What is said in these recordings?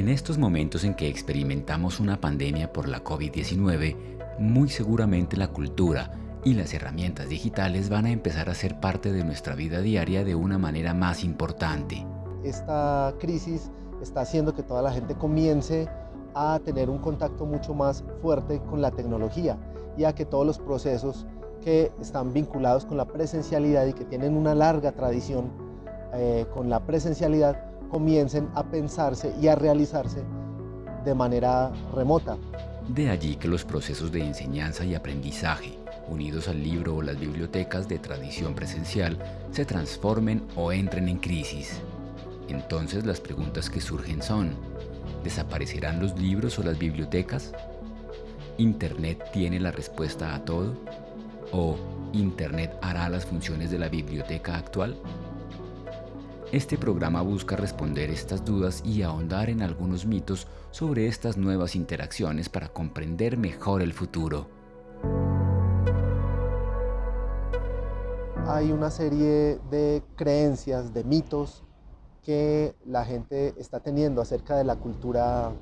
En estos momentos en que experimentamos una pandemia por la COVID-19, muy seguramente la cultura y las herramientas digitales van a empezar a ser parte de nuestra vida diaria de una manera más importante. Esta crisis está haciendo que toda la gente comience a tener un contacto mucho más fuerte con la tecnología y a que todos los procesos que están vinculados con la presencialidad y que tienen una larga tradición eh, con la presencialidad comiencen a pensarse y a realizarse de manera remota. De allí que los procesos de enseñanza y aprendizaje, unidos al libro o las bibliotecas de tradición presencial, se transformen o entren en crisis. Entonces las preguntas que surgen son, ¿desaparecerán los libros o las bibliotecas? ¿Internet tiene la respuesta a todo? ¿O Internet hará las funciones de la biblioteca actual? Este programa busca responder estas dudas y ahondar en algunos mitos sobre estas nuevas interacciones para comprender mejor el futuro. Hay una serie de creencias, de mitos que la gente está teniendo acerca de la cultura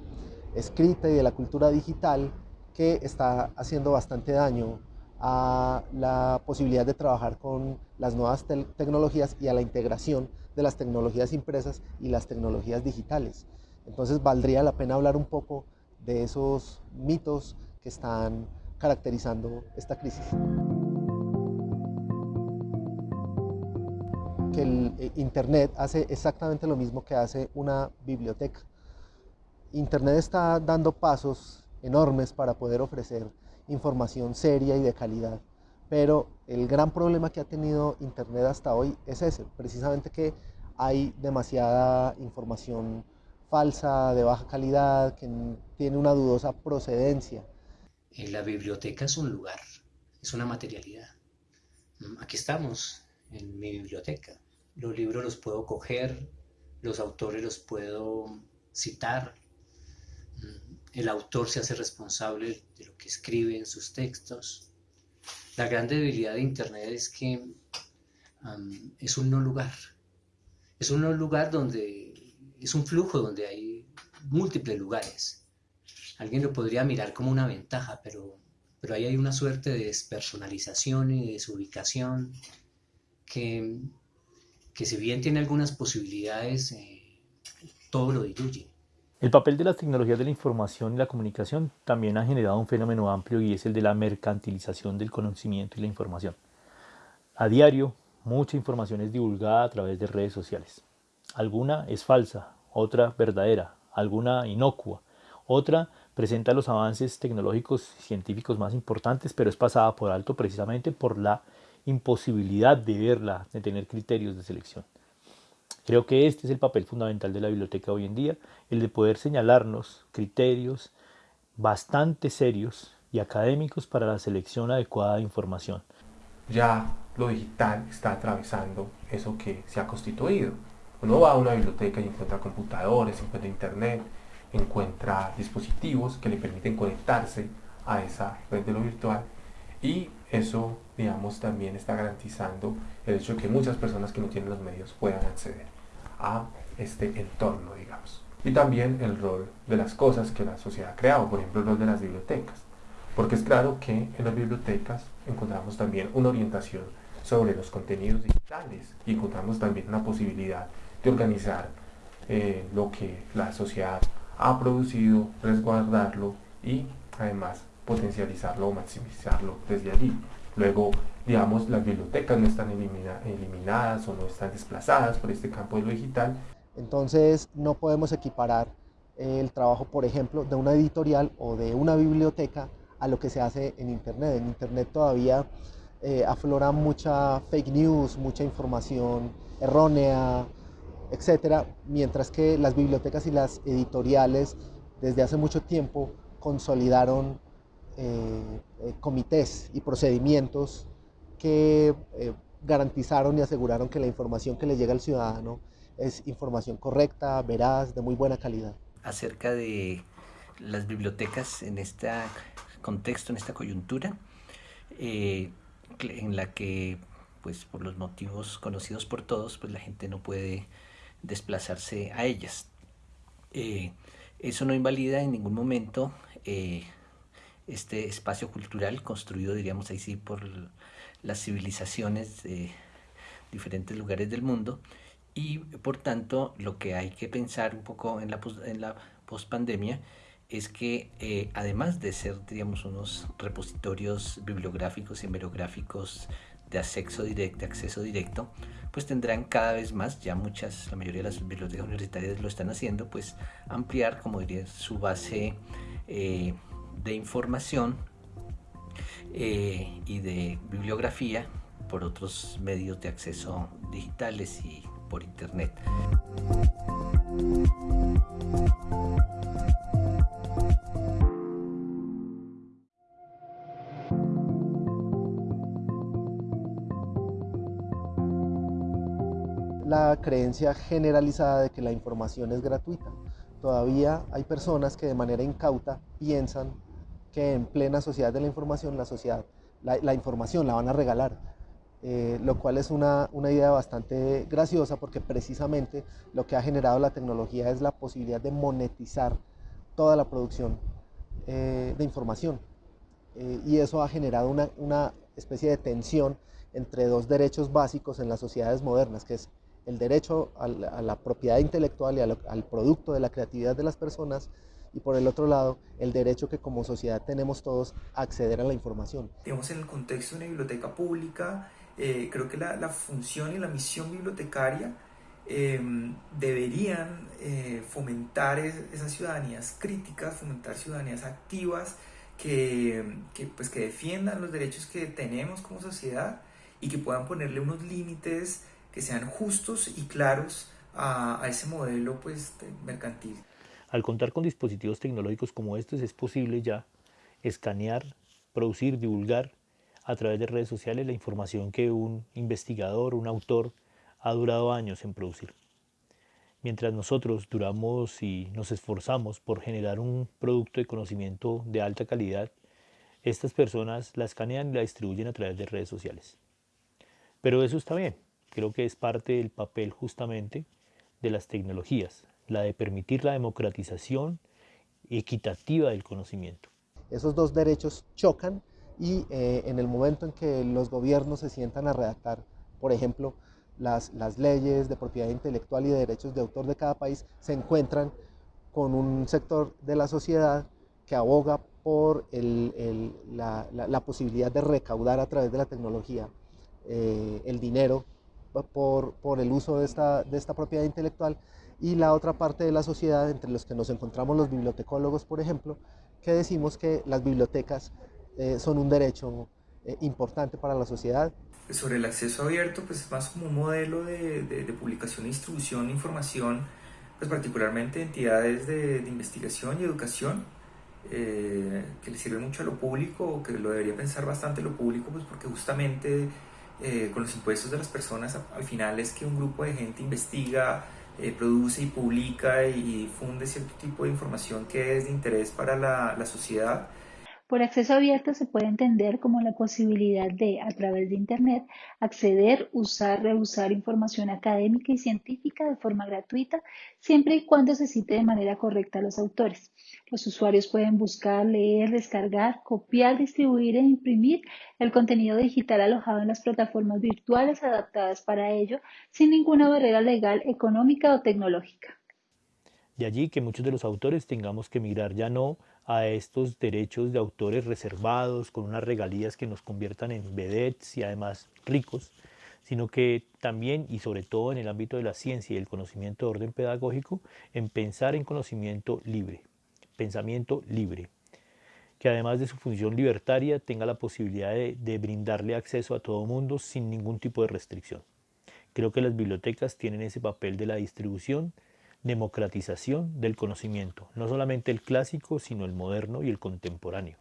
escrita y de la cultura digital que está haciendo bastante daño a la posibilidad de trabajar con las nuevas tecnologías y a la integración de las tecnologías impresas y las tecnologías digitales. Entonces valdría la pena hablar un poco de esos mitos que están caracterizando esta crisis. Que el eh, Internet hace exactamente lo mismo que hace una biblioteca. Internet está dando pasos enormes para poder ofrecer información seria y de calidad pero el gran problema que ha tenido Internet hasta hoy es ese, precisamente que hay demasiada información falsa, de baja calidad, que tiene una dudosa procedencia. La biblioteca es un lugar, es una materialidad. Aquí estamos, en mi biblioteca. Los libros los puedo coger, los autores los puedo citar. El autor se hace responsable de lo que escribe en sus textos la gran debilidad de Internet es que es un no lugar. Es un no lugar donde es un flujo donde hay múltiples lugares. Alguien lo podría mirar como una ventaja, pero, pero ahí hay una suerte de despersonalización y desubicación que, que si bien tiene algunas posibilidades, eh, todo lo diluye. El papel de las tecnologías de la información y la comunicación también ha generado un fenómeno amplio y es el de la mercantilización del conocimiento y la información. A diario, mucha información es divulgada a través de redes sociales. Alguna es falsa, otra verdadera, alguna inocua, otra presenta los avances tecnológicos y científicos más importantes, pero es pasada por alto precisamente por la imposibilidad de verla, de tener criterios de selección. Creo que este es el papel fundamental de la biblioteca hoy en día, el de poder señalarnos criterios bastante serios y académicos para la selección adecuada de información. Ya lo digital está atravesando eso que se ha constituido. Uno va a una biblioteca y encuentra computadores, encuentra internet, encuentra dispositivos que le permiten conectarse a esa red de lo virtual y eso, digamos, también está garantizando el hecho de que muchas personas que no tienen los medios puedan acceder a este entorno, digamos. Y también el rol de las cosas que la sociedad ha creado, por ejemplo el rol de las bibliotecas. Porque es claro que en las bibliotecas encontramos también una orientación sobre los contenidos digitales y encontramos también una posibilidad de organizar eh, lo que la sociedad ha producido, resguardarlo y además potencializarlo o maximizarlo desde allí. Luego, digamos, las bibliotecas no están eliminadas o no están desplazadas por este campo de lo digital. Entonces, no podemos equiparar el trabajo, por ejemplo, de una editorial o de una biblioteca a lo que se hace en Internet. En Internet todavía eh, aflora mucha fake news, mucha información errónea, etcétera, mientras que las bibliotecas y las editoriales desde hace mucho tiempo consolidaron eh, eh, comités y procedimientos que eh, garantizaron y aseguraron que la información que le llega al ciudadano es información correcta, veraz, de muy buena calidad. Acerca de las bibliotecas en este contexto, en esta coyuntura, en la que, pues por los motivos conocidos por todos, pues la gente no puede desplazarse a ellas. Eso no invalida en ningún momento eh, este espacio cultural construido, diríamos así, por las civilizaciones de diferentes lugares del mundo y por tanto lo que hay que pensar un poco en la, pospandemia es que eh, además de ser, digamos, unos repositorios bibliográficos y hemerográficos de acceso directo, acceso directo, pues tendrán cada vez más, ya muchas, la mayoría de las bibliotecas universitarias lo están haciendo, pues ampliar, como diría, su base eh, de información eh, y de bibliografía por otros medios de acceso digitales y por internet. la creencia generalizada de que la información es gratuita. Todavía hay personas que de manera incauta piensan que en plena sociedad de la información, la, sociedad, la, información la van a regalar, eh, lo cual es una, idea bastante graciosa porque precisamente lo que ha generado la tecnología es la posibilidad de monetizar toda la producción eh, de información. Eh, y eso ha generado una, una especie de tensión entre dos derechos básicos en las sociedades modernas, que es el derecho a la, propiedad intelectual y al producto de la creatividad de las personas y por el otro lado el derecho que como sociedad tenemos todos a acceder a la información. En el contexto de una biblioteca pública, eh, creo que la, función y la misión bibliotecaria em, deberían eh, fomentar esas ciudadanías críticas, fomentar ciudadanías activas que, pues, que defiendan los derechos que tenemos como sociedad y que puedan ponerle unos límites que sean justos y claros a, ese modelo pues, mercantil. Al contar con dispositivos tecnológicos como estos es posible ya escanear, producir, divulgar a través de redes sociales la información que un investigador, un autor ha durado años en producir. Mientras nosotros duramos y nos esforzamos por generar un producto de conocimiento de alta calidad, estas personas la escanean y la distribuyen a través de redes sociales. Pero eso está bien, creo que es parte del papel justamente de las tecnologías, la de permitir la democratización equitativa del conocimiento. Esos dos derechos chocan y eh, en el momento en que los gobiernos se sientan a redactar, por ejemplo, las, las, leyes de propiedad intelectual y de derechos de autor de cada país, se encuentran con un sector de la sociedad que aboga por el, la, la, posibilidad de recaudar a través de la tecnología eh, el dinero por, por el uso de esta, de esta propiedad intelectual y la otra parte de la sociedad, entre los que nos encontramos los bibliotecólogos, por ejemplo, que decimos que las bibliotecas eh, son un derecho eh, importante para la sociedad. Sobre el acceso abierto, pues es más como un modelo de, de, publicación e distribución de información, pues particularmente entidades de, de investigación y educación, eh, que le sirve mucho a lo público, que lo debería pensar bastante lo público, pues porque justamente eh, con los impuestos de las personas, al final es que un grupo de gente investiga, eh, produce y publica y difunde cierto tipo de información que es de interés para la, la sociedad por acceso abierto se puede entender como la posibilidad de, a través de Internet, acceder, usar, reusar información académica y científica de forma gratuita, siempre y cuando se cite de manera correcta a los autores. Los usuarios pueden buscar, leer, descargar, copiar, distribuir e imprimir el contenido digital alojado en las plataformas virtuales adaptadas para ello, sin ninguna barrera legal, económica o tecnológica. De allí que muchos de los autores tengamos que migrar ya no a estos derechos de autores reservados con unas regalías que nos conviertan en vedettes y además ricos, sino que también y sobre todo en el ámbito de la ciencia y el conocimiento de orden pedagógico, en pensar en conocimiento libre, pensamiento libre, que además de su función libertaria tenga la posibilidad de, brindarle acceso a todo mundo sin ningún tipo de restricción. Creo que las bibliotecas tienen ese papel de la distribución, democratización del conocimiento, no solamente el clásico, sino el moderno y el contemporáneo.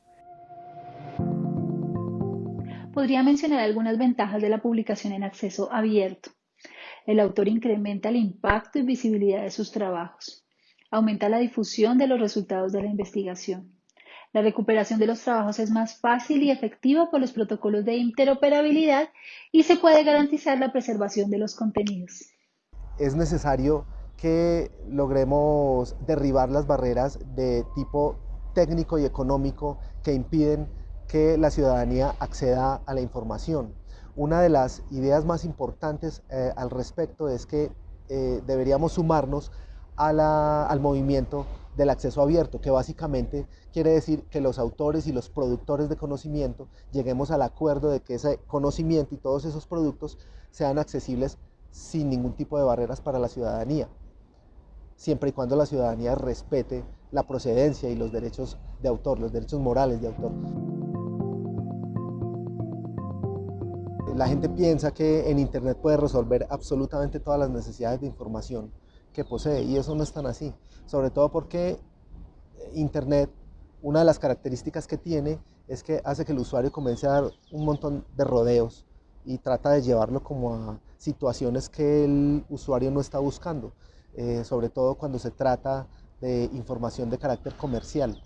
Podría mencionar algunas ventajas de la publicación en acceso abierto. El autor incrementa el impacto y visibilidad de sus trabajos. Aumenta la difusión de los resultados de la investigación. La recuperación de los trabajos es más fácil y efectiva por los protocolos de interoperabilidad y se puede garantizar la preservación de los contenidos. Es necesario que logremos derribar las barreras de tipo técnico y económico que impiden que la ciudadanía acceda a la información. Una de las ideas más importantes eh, al respecto es que eh, deberíamos sumarnos al movimiento del acceso abierto, que básicamente quiere decir que los autores y los productores de conocimiento lleguemos al acuerdo de que ese conocimiento y todos esos productos sean accesibles sin ningún tipo de barreras para la ciudadanía, siempre y cuando la ciudadanía respete la procedencia y los derechos de autor, los derechos morales de autor. La gente piensa que en Internet puede resolver absolutamente todas las necesidades de información que posee y eso no es tan así, sobre todo porque Internet, una de las características que tiene es que hace que el usuario comience a dar un montón de rodeos y trata de llevarlo como a situaciones que el usuario no está buscando, eh, sobre todo cuando se trata de información de carácter comercial.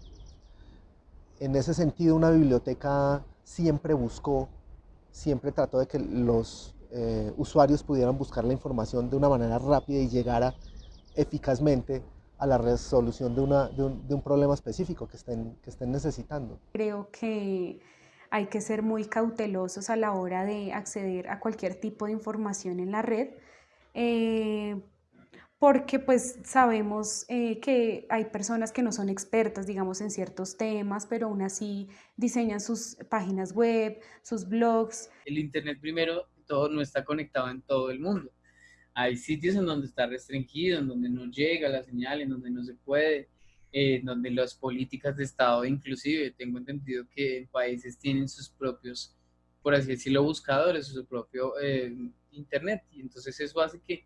En ese sentido, una biblioteca siempre buscó, siempre trató de que los eh, usuarios pudieran buscar la información de una manera rápida y llegara eficazmente a la resolución de, una, de, un, problema específico que estén, que estén necesitando. Creo que hay que ser muy cautelosos a la hora de acceder a cualquier tipo de información en la red, eh, porque pues sabemos eh, que hay personas que no son expertas, digamos, en ciertos temas, pero aún así diseñan sus páginas web, sus blogs. El Internet primero, todo no está conectado en todo el mundo. Hay sitios en donde está restringido, en donde no llega la señal, en donde no se puede eh, donde las políticas de Estado, inclusive tengo entendido que en países tienen sus propios, por así decirlo, buscadores, su propio eh, Internet, y entonces eso hace que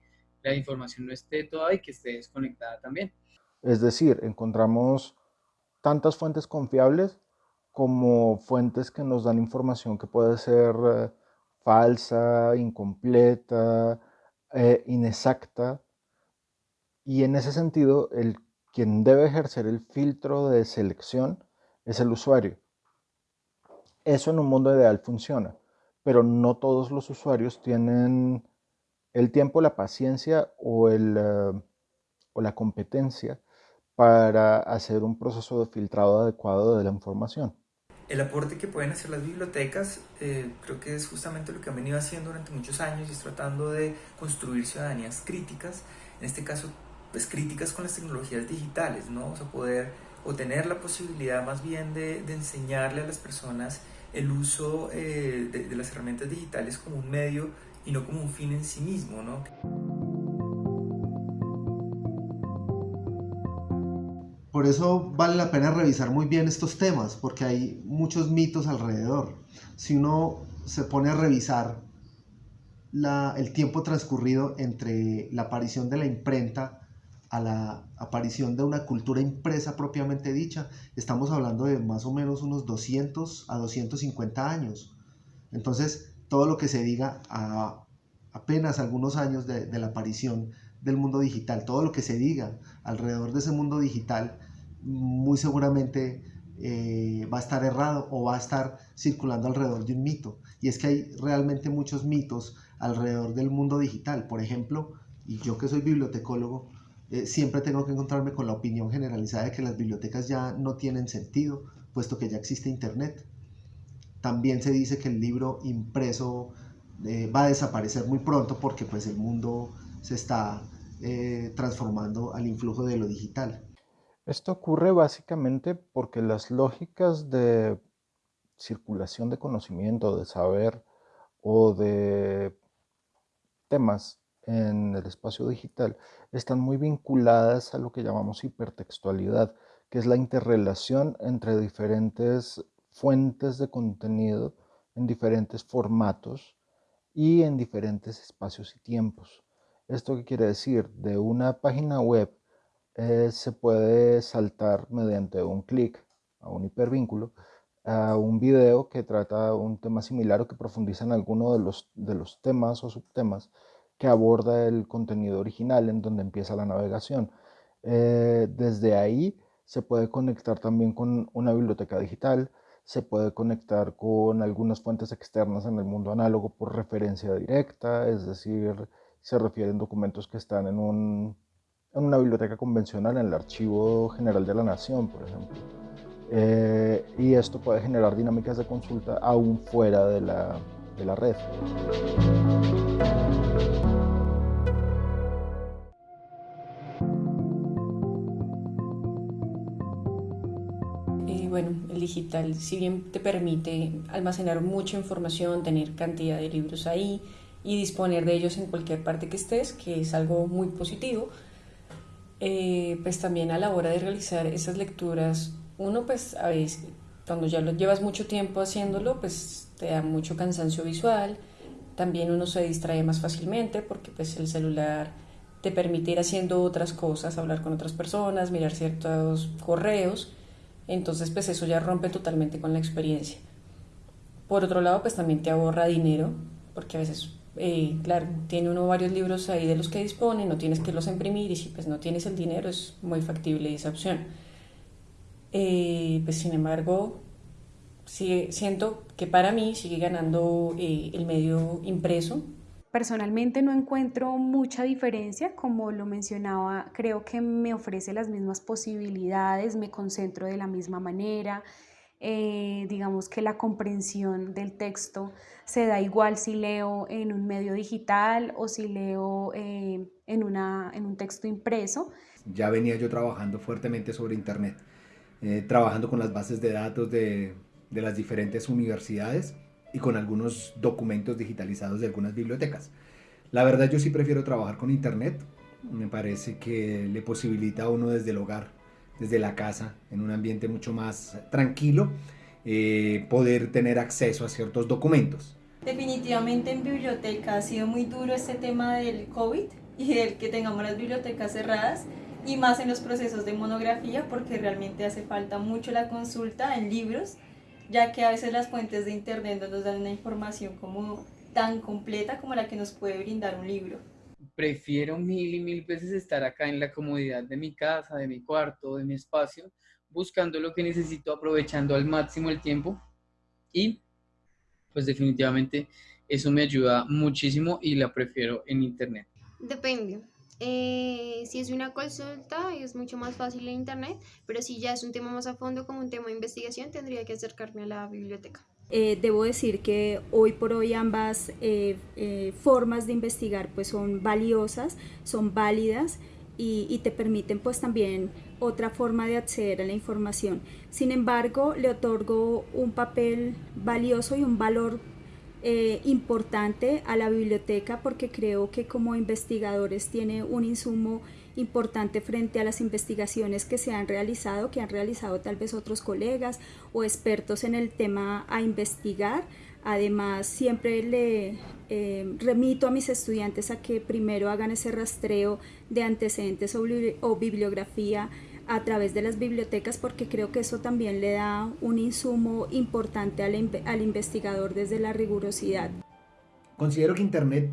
la información no esté toda y que esté desconectada también. Es decir, encontramos tantas fuentes confiables como fuentes que nos dan información que puede ser eh, falsa, incompleta, eh, inexacta. Y en ese sentido, el quien debe ejercer el filtro de selección es el usuario. Eso en un mundo ideal funciona, pero no todos los usuarios tienen el tiempo, la paciencia o, el, eh, o la competencia para hacer un proceso de filtrado adecuado de la información. El aporte que pueden hacer las bibliotecas eh, creo que es justamente lo que han venido haciendo durante muchos años y es tratando de construir ciudadanías críticas, en este caso pues, críticas con las tecnologías digitales, ¿no? O sea, poder o tener la posibilidad más bien de, enseñarle a las personas el uso eh, de, las herramientas digitales como un medio y no como un fin en sí mismo, ¿no? Por eso vale la pena revisar muy bien estos temas, porque hay muchos mitos alrededor. Si uno se pone a revisar la, el tiempo transcurrido entre la aparición de la imprenta a la aparición de una cultura impresa propiamente dicha, estamos hablando de más o menos unos 200 a 250 años. Entonces, todo lo que se diga a apenas algunos años de, la aparición del mundo digital, todo lo que se diga alrededor de ese mundo digital, muy seguramente eh, va a estar errado o va a estar circulando alrededor de un mito. Y es que hay realmente muchos mitos alrededor del mundo digital. Por ejemplo, y yo que soy bibliotecólogo, eh, siempre tengo que encontrarme con la opinión generalizada de que las bibliotecas ya no tienen sentido, puesto que ya existe Internet. También se dice que el libro impreso eh, va a desaparecer muy pronto porque pues el mundo se está eh, transformando al influjo de lo digital. Esto ocurre básicamente porque las lógicas de circulación de conocimiento, de saber o de temas en el espacio digital están muy vinculadas a lo que llamamos hipertextualidad, que es la interrelación entre diferentes fuentes de contenido en diferentes formatos y en diferentes espacios y tiempos. ¿Esto qué quiere decir? De una página web eh, se puede saltar mediante un clic a un hipervínculo a un video que trata un tema similar o que profundiza en alguno de los, de los temas o subtemas que aborda el contenido original en donde empieza la navegación. Eh, desde ahí se puede conectar también con una biblioteca digital, se puede conectar con algunas fuentes externas en el mundo análogo por referencia directa, es decir, se refieren documentos que están en un en una biblioteca convencional, en el Archivo General de la Nación, por ejemplo. Eh, y esto puede generar dinámicas de consulta aún fuera de la, de la red. Digital, si bien te permite almacenar mucha información, tener cantidad de libros ahí y disponer de ellos en cualquier parte que estés, que es algo muy positivo, eh, pues también a la hora de realizar esas lecturas, uno pues a veces, cuando ya lo llevas mucho tiempo haciéndolo, pues te da mucho cansancio visual, también uno se distrae más fácilmente porque pues el celular te permite ir haciendo otras cosas, hablar con otras personas, mirar ciertos correos, entonces, pues eso ya rompe totalmente con la experiencia. Por otro lado, pues también te ahorra dinero, porque a veces, eh, claro, tiene uno varios libros ahí de los que dispone, no tienes que los imprimir y si pues no tienes el dinero es muy factible esa opción. Eh, pues sin embargo, siento que para mí sigue ganando eh, el medio impreso Personalmente no encuentro mucha diferencia, como lo mencionaba, creo que me ofrece las mismas posibilidades, me concentro de la misma manera, eh, digamos que la comprensión del texto se da igual si leo en un medio digital o si leo eh, en, una, en un texto impreso. Ya venía yo trabajando fuertemente sobre Internet, eh, trabajando con las bases de datos de, de las diferentes universidades y con algunos documentos digitalizados de algunas bibliotecas. La verdad yo sí prefiero trabajar con internet, me parece que le posibilita a uno desde el hogar, desde la casa, en un ambiente mucho más tranquilo, eh, poder tener acceso a ciertos documentos. Definitivamente en biblioteca ha sido muy duro este tema del COVID y el que tengamos las bibliotecas cerradas y más en los procesos de monografía porque realmente hace falta mucho la consulta en libros ya que a veces las fuentes de internet no nos dan una información como tan completa como la que nos puede brindar un libro. Prefiero mil y mil veces estar acá en la comodidad de mi casa, de mi cuarto, de mi espacio, buscando lo que necesito, aprovechando al máximo el tiempo y pues definitivamente eso me ayuda muchísimo y la prefiero en internet. Depende. Eh, si es una consulta es mucho más fácil en internet, pero si ya es un tema más a fondo como un tema de investigación, tendría que acercarme a la biblioteca. Eh, debo decir que hoy por hoy ambas eh, formas de investigar pues son valiosas, son válidas y, y, te permiten pues también otra forma de acceder a la información. Sin embargo, le otorgo un papel valioso y un valor eh, importante a la biblioteca porque creo que como investigadores tiene un insumo importante frente a las investigaciones que se han realizado, que han realizado tal vez otros colegas o expertos en el tema a investigar. Además, siempre le eh, remito a mis estudiantes a que primero hagan ese rastreo de antecedentes o bibliografía a través de las bibliotecas porque creo que eso también le da un insumo importante al, al investigador desde la rigurosidad. Considero que Internet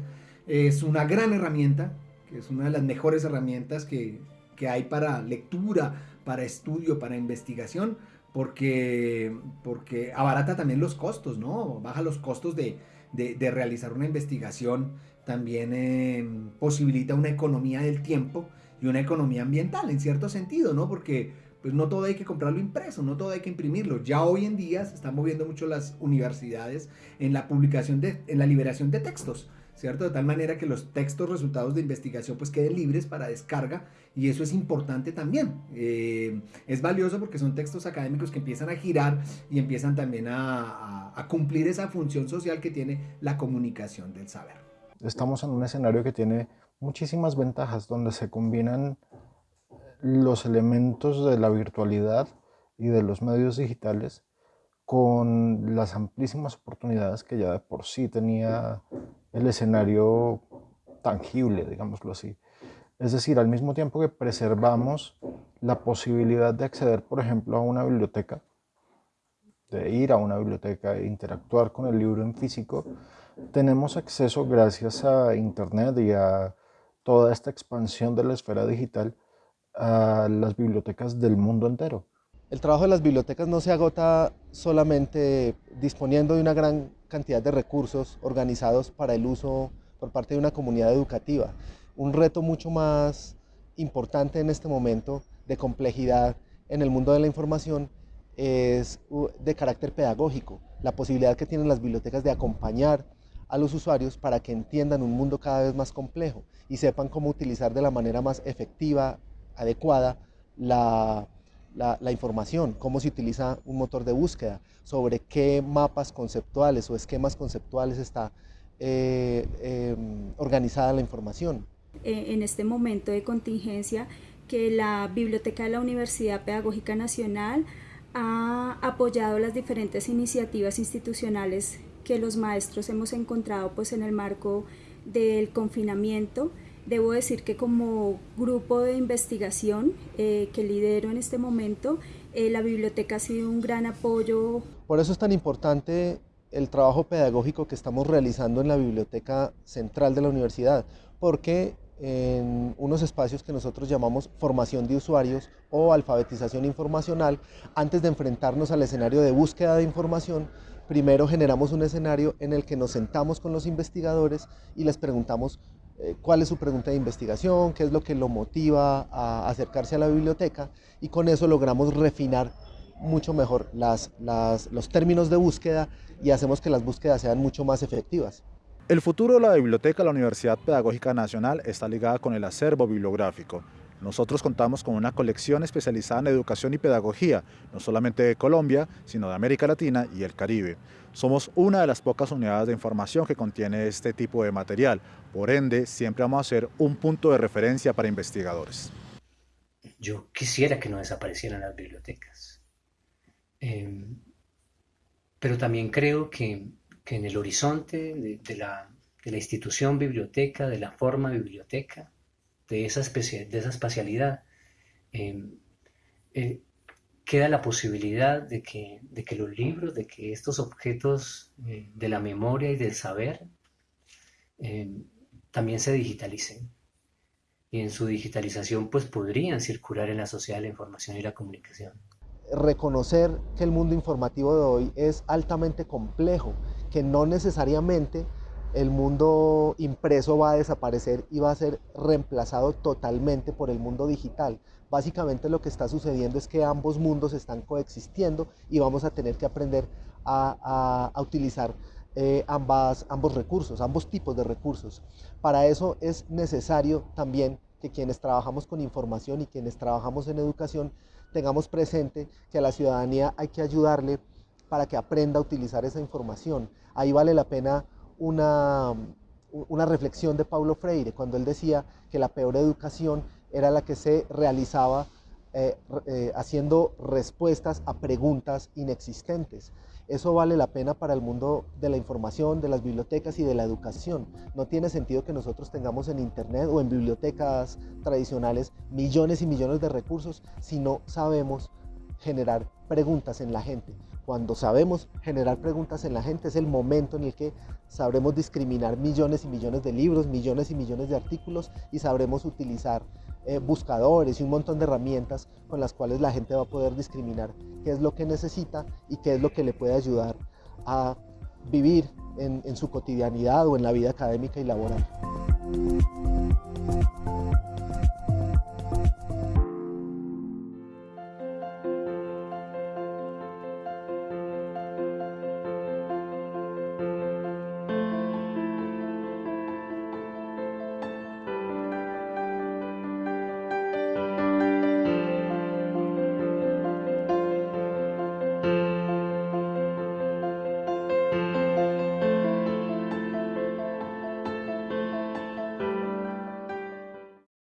es una gran herramienta, que es una de las mejores herramientas que, que hay para lectura, para estudio, para investigación, porque, porque abarata también los costos, ¿no? Baja los costos de, de, realizar una investigación, también eh, posibilita una economía del tiempo y una economía ambiental en cierto sentido, ¿no? Porque pues no todo hay que comprarlo impreso, no todo hay que imprimirlo. Ya hoy en día se están moviendo mucho las universidades en la publicación de, en la liberación de textos, ¿cierto? De tal manera que los textos resultados de investigación pues queden libres para descarga y eso es importante también. Eh, es valioso porque son textos académicos que empiezan a girar y empiezan también a, a cumplir esa función social que tiene la comunicación del saber. Estamos en un escenario que tiene muchísimas ventajas donde se combinan los elementos de la virtualidad y de los medios digitales con las amplísimas oportunidades que ya de por sí tenía el escenario tangible, digámoslo así. Es decir, al mismo tiempo que preservamos la posibilidad de acceder, por ejemplo, a una biblioteca, de ir a una biblioteca e interactuar con el libro en físico, tenemos acceso gracias a Internet y a toda esta expansión de la esfera digital a las bibliotecas del mundo entero. El trabajo de las bibliotecas no se agota solamente disponiendo de una gran cantidad de recursos organizados para el uso por parte de una comunidad educativa. Un reto mucho más importante en este momento de complejidad en el mundo de la información es de carácter pedagógico, la posibilidad que tienen las bibliotecas de acompañar a los usuarios para que entiendan un mundo cada vez más complejo y sepan cómo utilizar de la manera más efectiva, adecuada, la, información, cómo se utiliza un motor de búsqueda, sobre qué mapas conceptuales o esquemas conceptuales está eh, em, organizada la información. Eh, en este momento de contingencia, que la Biblioteca de la Universidad Pedagógica Nacional ha apoyado las diferentes iniciativas institucionales que los maestros hemos encontrado pues en el marco del confinamiento. Debo decir que como grupo de investigación eh, que lidero en este momento, eh, la biblioteca ha sido un gran apoyo. Por eso es tan importante el trabajo pedagógico que estamos realizando en la Biblioteca Central de la Universidad, porque en unos espacios que nosotros llamamos formación de usuarios o alfabetización informacional, antes de enfrentarnos al escenario de búsqueda de información, primero generamos un escenario en el que nos sentamos con los investigadores y les preguntamos eh, cuál es su pregunta de investigación, qué es lo que lo motiva a acercarse a la biblioteca y con eso logramos refinar mucho mejor los términos de búsqueda y hacemos que las búsquedas sean mucho más efectivas. El futuro de la Biblioteca de la Universidad Pedagógica Nacional está ligada con el acervo bibliográfico. Nosotros contamos con una colección especializada en educación y pedagogía, no solamente de Colombia, sino de América Latina y el Caribe. Somos una de las pocas unidades de información que contiene este tipo de material, por ende siempre vamos a ser un punto de referencia para investigadores. Yo quisiera que no desaparecieran las bibliotecas, em, pero también creo que que en el horizonte de, la, institución biblioteca, de la forma biblioteca, de esa, especie, de esa espacialidad, em, eh, queda la posibilidad de que, de que, los libros, de que estos objetos eh, de la memoria y del saber em, también se digitalicen. Y en su digitalización pues podrían circular en la sociedad la información y la comunicación reconocer que el mundo informativo de hoy es altamente complejo, que no necesariamente el mundo impreso va a desaparecer y va a ser reemplazado totalmente por el mundo digital. Básicamente lo que está sucediendo es que ambos mundos están coexistiendo y vamos a tener que aprender a, utilizar eh, ambas, ambos recursos, ambos tipos de recursos. Para eso es necesario también que quienes trabajamos con información y quienes trabajamos en educación tengamos presente que a la ciudadanía hay que ayudarle para que aprenda a utilizar esa información. Ahí vale la pena una, reflexión de Paulo Freire, cuando él decía que la peor educación era la que se realizaba eh, eh, haciendo respuestas a preguntas inexistentes. Eso vale la pena para el mundo de la información, de las bibliotecas y de la educación. No tiene sentido que nosotros tengamos en Internet o en bibliotecas tradicionales millones y millones de recursos si no sabemos generar preguntas en la gente. Cuando sabemos generar preguntas en la gente es el momento en el que sabremos discriminar millones y millones de libros, millones y millones de artículos y sabremos utilizar eh, buscadores y un montón de herramientas con las cuales la gente va a poder discriminar qué es lo que necesita y qué es lo que le puede ayudar a vivir en, en su cotidianidad o en la vida académica y laboral.